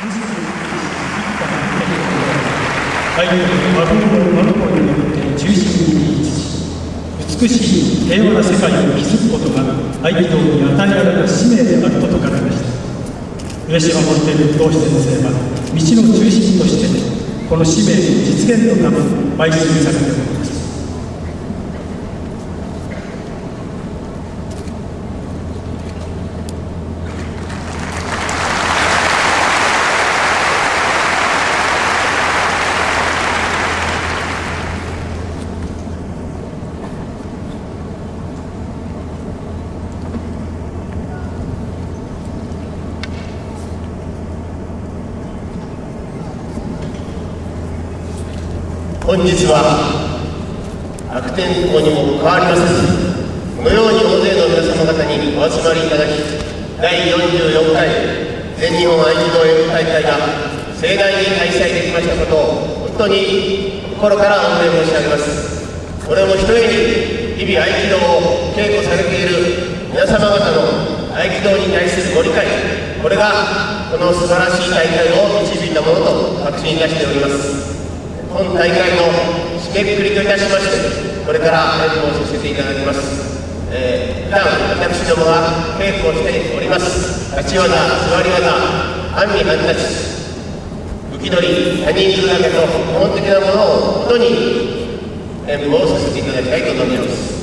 相手の魔法の魔の子によって中心に位置し美しい。平和な世界を築くことが合気道に与えられた使命であると説かれました上島モンテル同志先生は道の中心としてこの使命の実現のため邁進されております本日は悪天候にも変わりませずこのように大勢の皆様方にお集まりいただき第44回全日本合気道演舞大会が盛大に開催できましたことを本当に心から御礼申し上げます。これもひとえに日々合気道を稽古されている皆様方の合気道に対するご理解これがこの素晴らしい大会を導いたものと確信いたしております。本大会の締めくくりといたしましてこれから演舞をさせていただきます、えー、普段私どもは稽古をしております。立ち技座り技半身半立ち浮き取り他人数だけと基本的なものを本当に演舞をさせていただきたいと思います。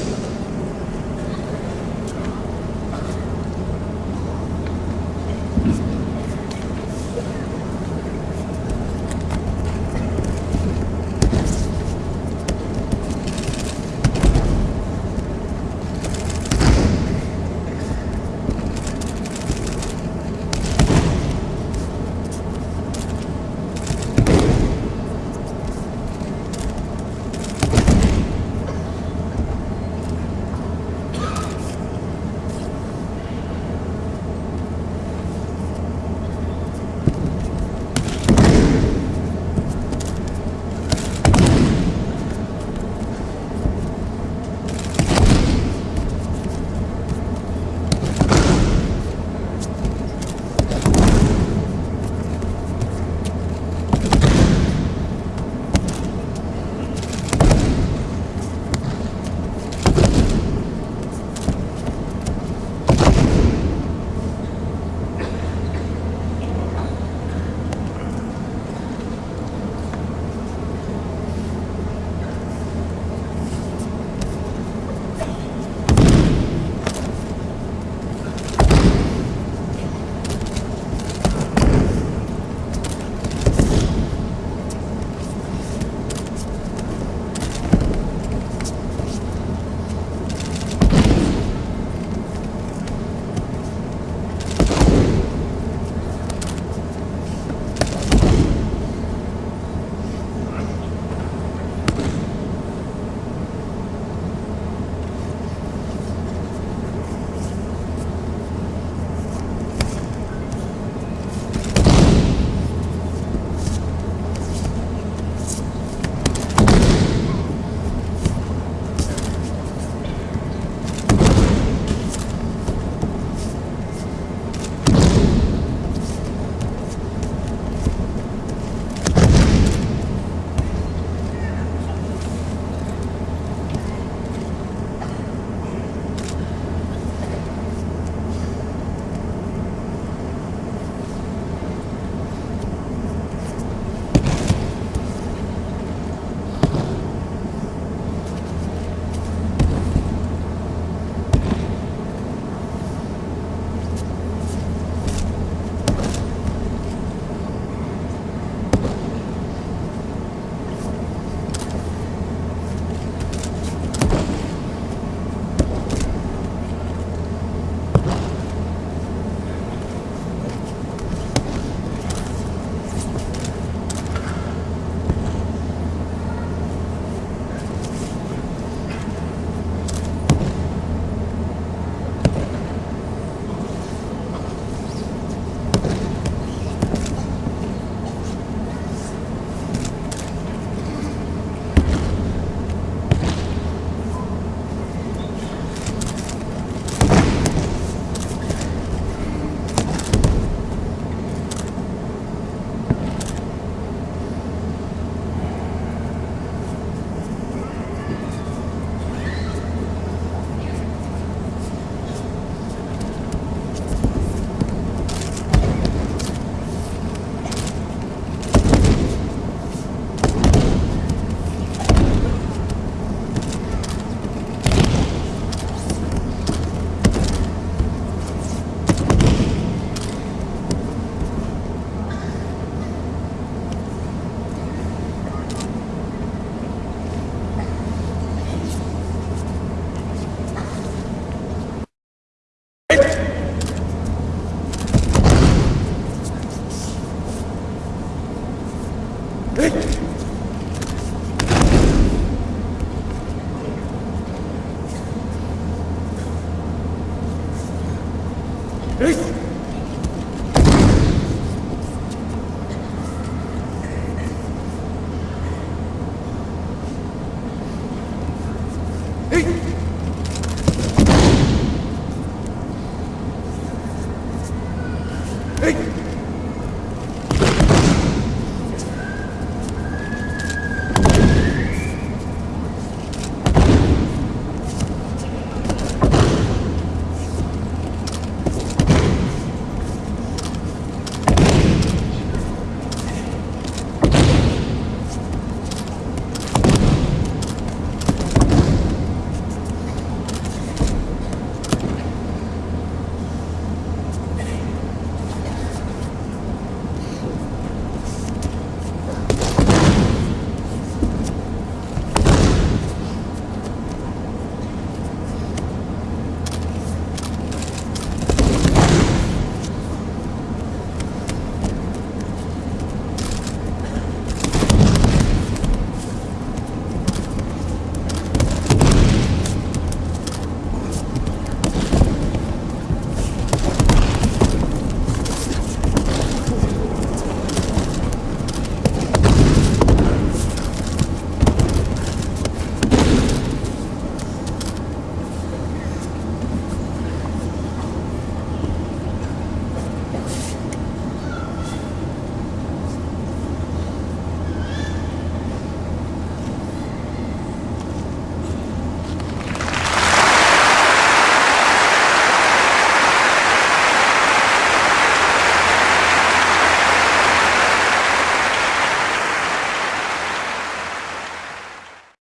ル。